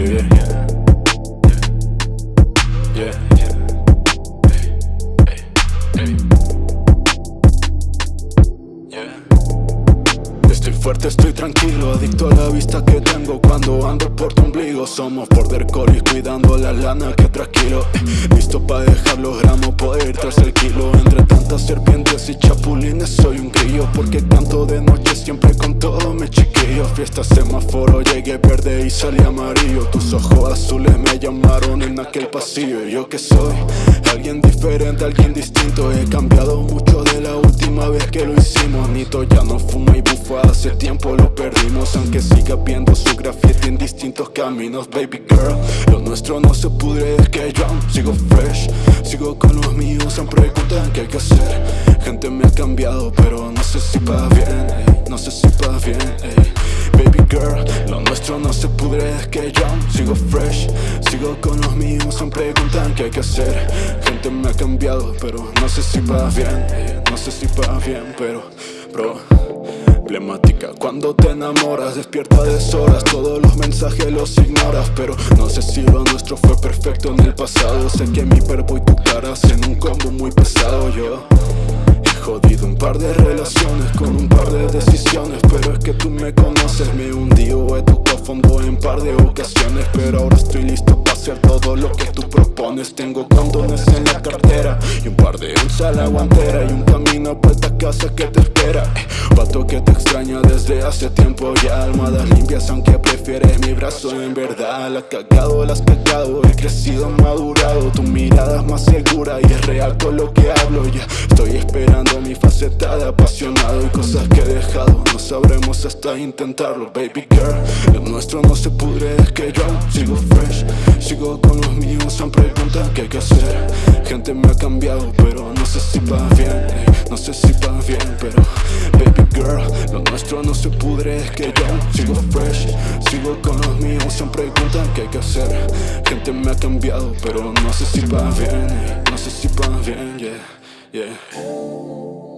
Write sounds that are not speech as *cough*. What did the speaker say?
Yeah, yeah. Yeah. fuerte, estoy tranquilo Adicto a la vista que tengo cuando ando por tu ombligo. Somos border collies cuidando la lana que tranquilo. Eh, *laughs* Listo pa' dejar los gramos, poder ir tras el kilo. Entre tantas serpientes y chapulines soy un grillo Porque canto de noche siempre con todo me chico chiquillo Fiesta semáforo, llegué verde y salí amarillo. Tus ojos azules me llamaron en aquel pasillo. Yo que soy alguien diferente, alguien distinto. He cambiado mucho de la última vez que lo hicimos. Nito ya no fuma y bufa, hace tiempo lo perdimos. Aunque siga viendo su graffiti en distintos caminos Baby girl, lo nuestro no se pudre, es que yo sigo fresh. Sigo con los míos, se preguntan qué hay que hacer. Gente me ha cambiado, pero no sé si pa' bien, no sé si pa' bien, Baby lo nuestro no se pudre, es que yo sigo fresh. Sigo con los míos, se preguntan qué hay que hacer. Gente me ha cambiado, pero no sé si pa' bien, no sé si pa' bien, pero bro Emblemática Cuando te enamoras, despierta a deshoras. Todos los mensajes los ignoras Pero no sé si lo nuestro fue perfecto en el pasado. Sé que mi verbo y tu cara hacen un combo muy pesado Yo jodido un par de relaciones Con un par de decisiones Pero es que tú me conoces Me hundí o he tocado fondo en par de ocasiones Pero ahora estoy listo para hacer todo lo que tú propones. Tengo condones en la cartera Y un par de onzas a la guantera Y un camino para esta casa que te espera Pato que te extraña desde hace tiempo ya Almohadas limpias aunque prefieres mi brazo. En verdad la cagado, la has cagado He crecido, madurado. Tu mirada es más segura y es real con lo que hablo. Ya estoy esperando mi faceta de apasionado Y cosas que he dejado. No sabremos hasta intentarlo Baby girl, lo nuestro no se pudre Es que yo sigo fresh. Sigo con los míos, se preguntan qué hay que hacer. Gente me ha cambiado pero no sé si va bien No sé si va bien pero Baby girl, lo nuestro no se pudre Es que yo sigo fresh Sigo con los míos, se preguntan qué hay que hacer. Gente me ha cambiado pero no sé si va bien No sé si va bien, yeah, yeah